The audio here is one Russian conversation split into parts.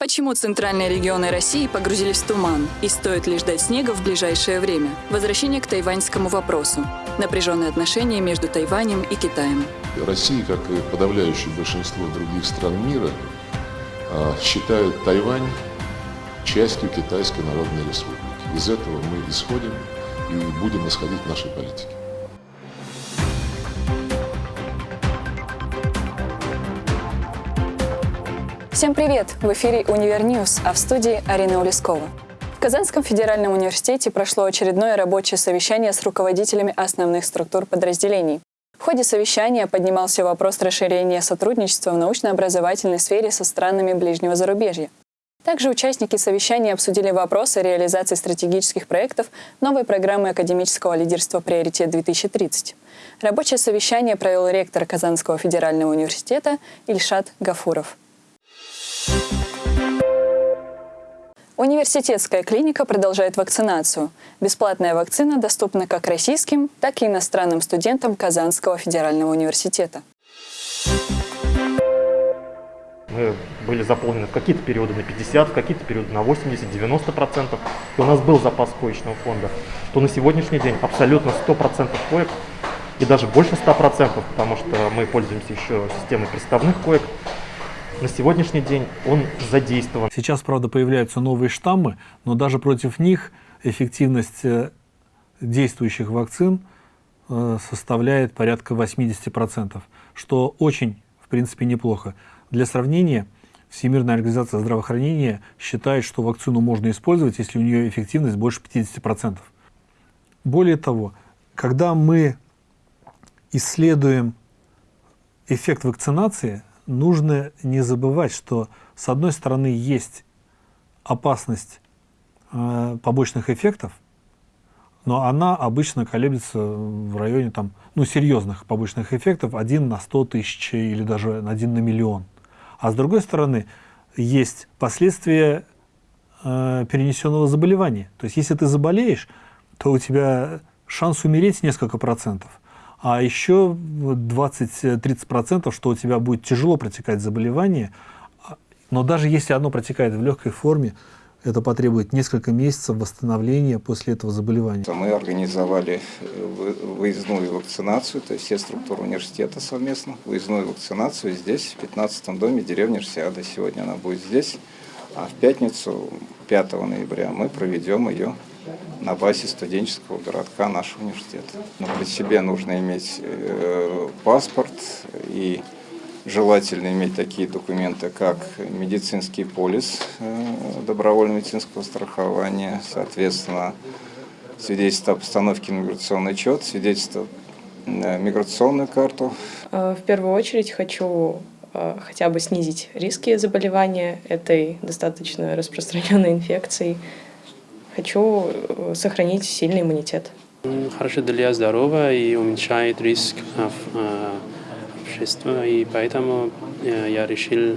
Почему центральные регионы России погрузились в туман? И стоит ли ждать снега в ближайшее время? Возвращение к тайваньскому вопросу. Напряженные отношения между Тайванем и Китаем. Россия, как и подавляющее большинство других стран мира, а, считает Тайвань частью Китайской Народной Республики. Из этого мы исходим и будем исходить в нашей политике. Всем привет! В эфире «Универньюз», а в студии Арина Улескова. В Казанском федеральном университете прошло очередное рабочее совещание с руководителями основных структур подразделений. В ходе совещания поднимался вопрос расширения сотрудничества в научно-образовательной сфере со странами ближнего зарубежья. Также участники совещания обсудили вопросы реализации стратегических проектов новой программы академического лидерства «Приоритет-2030». Рабочее совещание провел ректор Казанского федерального университета Ильшат Гафуров. Университетская клиника продолжает вакцинацию. Бесплатная вакцина доступна как российским, так и иностранным студентам Казанского федерального университета. Мы были заполнены в какие-то периоды на 50, в какие-то периоды на 80-90%. И у нас был запас коечного фонда. То на сегодняшний день абсолютно 100% коек и даже больше 100%, потому что мы пользуемся еще системой приставных коек, на сегодняшний день он задействован. Сейчас, правда, появляются новые штаммы, но даже против них эффективность э, действующих вакцин э, составляет порядка 80%, что очень, в принципе, неплохо. Для сравнения, Всемирная организация здравоохранения считает, что вакцину можно использовать, если у нее эффективность больше 50%. Более того, когда мы исследуем эффект вакцинации, нужно не забывать, что с одной стороны есть опасность э, побочных эффектов, но она обычно колеблется в районе там, ну, серьезных побочных эффектов 1 на 100 тысяч или даже 1 на миллион. А с другой стороны, есть последствия э, перенесенного заболевания. То есть, если ты заболеешь, то у тебя шанс умереть несколько процентов а еще 20-30%, что у тебя будет тяжело протекать заболевание, но даже если оно протекает в легкой форме, это потребует несколько месяцев восстановления после этого заболевания. Мы организовали э, выездную вакцинацию, то есть все структуры университета совместно, выездную вакцинацию здесь, в 15 доме деревни Рсиада. Сегодня она будет здесь, а в пятницу, 5 ноября, мы проведем ее на базе студенческого городка нашего университета. Но при себе нужно иметь э, паспорт и желательно иметь такие документы, как медицинский полис э, добровольного медицинского страхования, соответственно, свидетельство о постановке миграционный учет, свидетельство на миграционную карту. Э, в первую очередь хочу хотя бы снизить риски заболевания этой достаточно распространенной инфекцией хочу э, сохранить сильный иммунитет. Хорошо для здоровья и уменьшает риск э, общества, и поэтому э, я решил,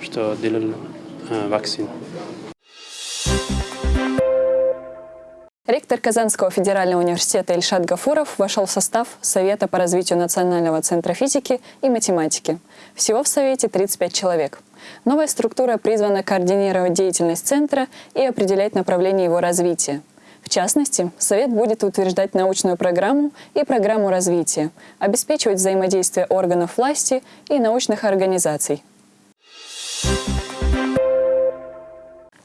что делал вакцину. Ректор Казанского федерального университета Ильшат Гафуров вошел в состав Совета по развитию Национального центра физики и математики. Всего в Совете 35 человек. Новая структура призвана координировать деятельность Центра и определять направление его развития. В частности, Совет будет утверждать научную программу и программу развития, обеспечивать взаимодействие органов власти и научных организаций.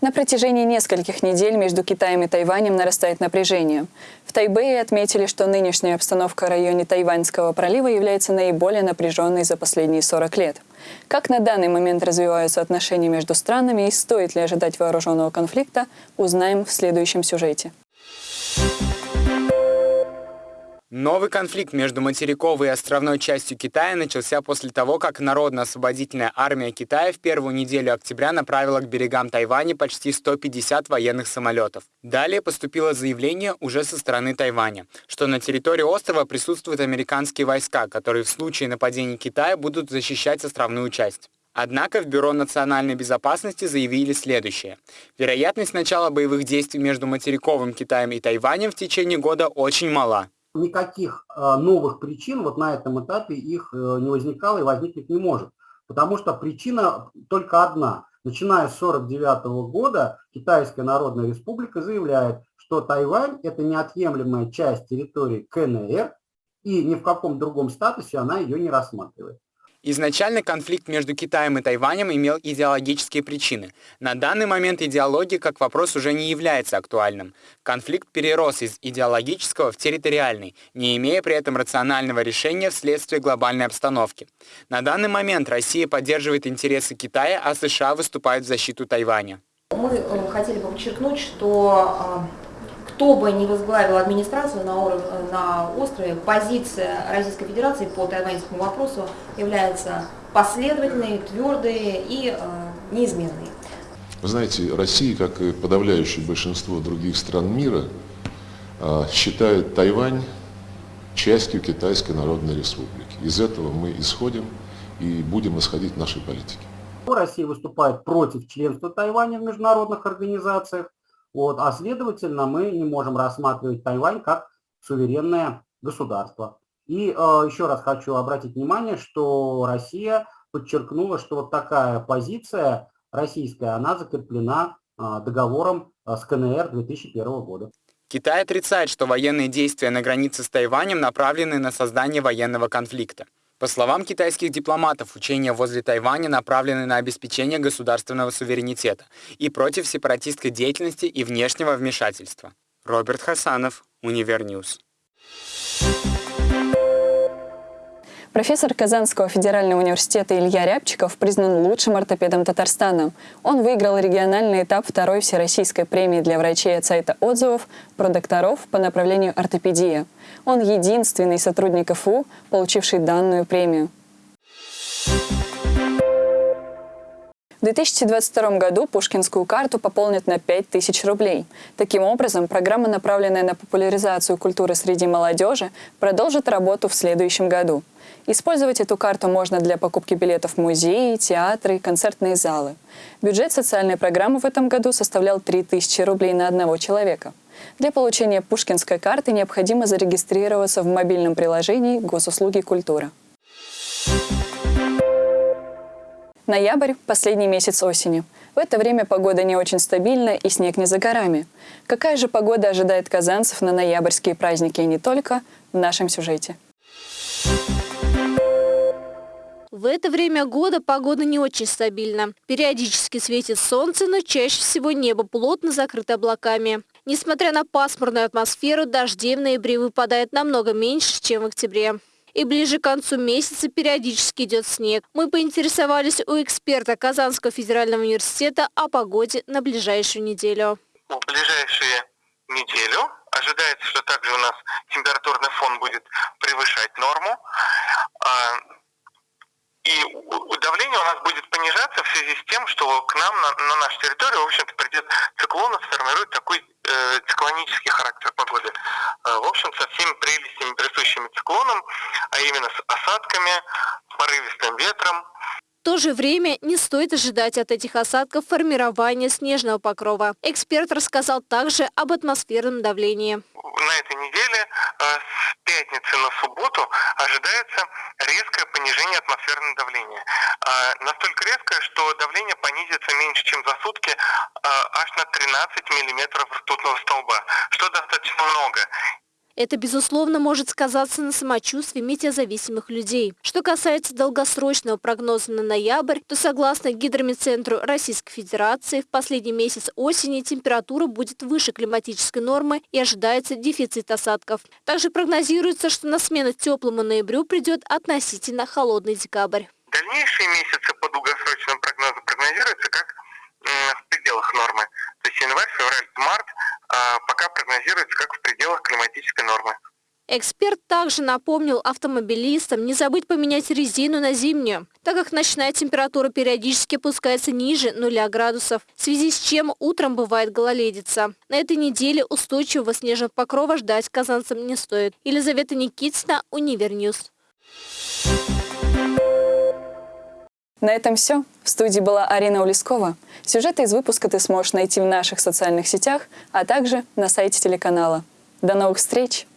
На протяжении нескольких недель между Китаем и Тайванем нарастает напряжение. В Тайбэе отметили, что нынешняя обстановка в районе Тайваньского пролива является наиболее напряженной за последние 40 лет. Как на данный момент развиваются отношения между странами и стоит ли ожидать вооруженного конфликта, узнаем в следующем сюжете. Новый конфликт между материковой и островной частью Китая начался после того, как Народно-освободительная армия Китая в первую неделю октября направила к берегам Тайваня почти 150 военных самолетов. Далее поступило заявление уже со стороны Тайваня, что на территории острова присутствуют американские войска, которые в случае нападения Китая будут защищать островную часть. Однако в Бюро национальной безопасности заявили следующее. Вероятность начала боевых действий между материковым Китаем и Тайванем в течение года очень мала никаких э, новых причин вот на этом этапе их э, не возникало и возникнуть не может. Потому что причина только одна. Начиная с 1949 года Китайская Народная Республика заявляет, что Тайвань – это неотъемлемая часть территории КНР, и ни в каком другом статусе она ее не рассматривает. Изначально конфликт между Китаем и Тайванем имел идеологические причины. На данный момент идеология как вопрос уже не является актуальным. Конфликт перерос из идеологического в территориальный, не имея при этом рационального решения вследствие глобальной обстановки. На данный момент Россия поддерживает интересы Китая, а США выступают в защиту Тайваня. Мы э, хотели бы подчеркнуть, что а, кто бы ни возглавил администрацию на, уровне, на острове, позиция Российской Федерации по тайваньскому вопросу является последовательной, твердой и э, неизменной. Вы знаете, Россия, как и подавляющее большинство других стран мира, э, считает Тайвань частью Китайской Народной Республики. Из этого мы исходим и будем исходить в нашей политике. Россия выступает против членства Тайваня в международных организациях, вот, а следовательно, мы не можем рассматривать Тайвань как суверенное государство. И э, еще раз хочу обратить внимание, что Россия подчеркнула, что вот такая позиция российская, она закреплена э, договором э, с КНР 2001 года. Китай отрицает, что военные действия на границе с Тайванем направлены на создание военного конфликта. По словам китайских дипломатов, учения возле Тайваня направлены на обеспечение государственного суверенитета и против сепаратистской деятельности и внешнего вмешательства. Роберт Хасанов, Универньюз. Профессор Казанского федерального университета Илья Рябчиков признан лучшим ортопедом Татарстана. Он выиграл региональный этап второй всероссийской премии для врачей от сайта отзывов ПроДокторов по направлению ортопедия. Он единственный сотрудник КФУ, получивший данную премию. В 2022 году Пушкинскую карту пополнят на 5000 рублей. Таким образом, программа, направленная на популяризацию культуры среди молодежи, продолжит работу в следующем году. Использовать эту карту можно для покупки билетов в музеи, театры, концертные залы. Бюджет социальной программы в этом году составлял 3000 рублей на одного человека. Для получения пушкинской карты необходимо зарегистрироваться в мобильном приложении «Госуслуги культура». Ноябрь – последний месяц осени. В это время погода не очень стабильна и снег не за горами. Какая же погода ожидает казанцев на ноябрьские праздники и не только в нашем сюжете? В это время года погода не очень стабильна. Периодически светит солнце, но чаще всего небо плотно закрыто облаками. Несмотря на пасмурную атмосферу, дождей в ноябре выпадает намного меньше, чем в октябре. И ближе к концу месяца периодически идет снег. Мы поинтересовались у эксперта Казанского федерального университета о погоде на ближайшую неделю. В ближайшую неделю ожидается, что также у нас температурный фон будет превышать норму. А, и давление понижаться в связи с тем, что к нам на, на нашу территорию, в общем-то, придет циклон и сформирует такой э, циклонический характер погоды. Э, в общем, со всеми прелестями, присущими циклонам, а именно с осадками, порывистым ветром, в то же время не стоит ожидать от этих осадков формирования снежного покрова. Эксперт рассказал также об атмосферном давлении. На этой неделе э, пятницы на субботу ожидается резкое понижение атмосферного давления. Э, настолько резкое, что давление понизится меньше, чем за сутки, э, аж на 13 миллиметров ртутного столба, что достаточно много. Это, безусловно, может сказаться на самочувствии метеозависимых людей. Что касается долгосрочного прогноза на ноябрь, то согласно Гидромедцентру Российской Федерации, в последний месяц осени температура будет выше климатической нормы и ожидается дефицит осадков. Также прогнозируется, что на смену теплому ноябрю придет относительно холодный декабрь. Дальнейшие месяцы по долгосрочному прогнозу прогнозируются как в пределах нормы. То есть январь, февраль, март а пока прогнозируется как в пределах климатической нормы. Эксперт также напомнил автомобилистам не забыть поменять резину на зимнюю, так как ночная температура периодически опускается ниже 0 градусов, в связи с чем утром бывает гололедица. На этой неделе устойчивого снежного покрова ждать казанцам не стоит. Елизавета Никитина, Универньюз. На этом все. В студии была Арина Улескова. Сюжеты из выпуска ты сможешь найти в наших социальных сетях, а также на сайте телеканала. До новых встреч!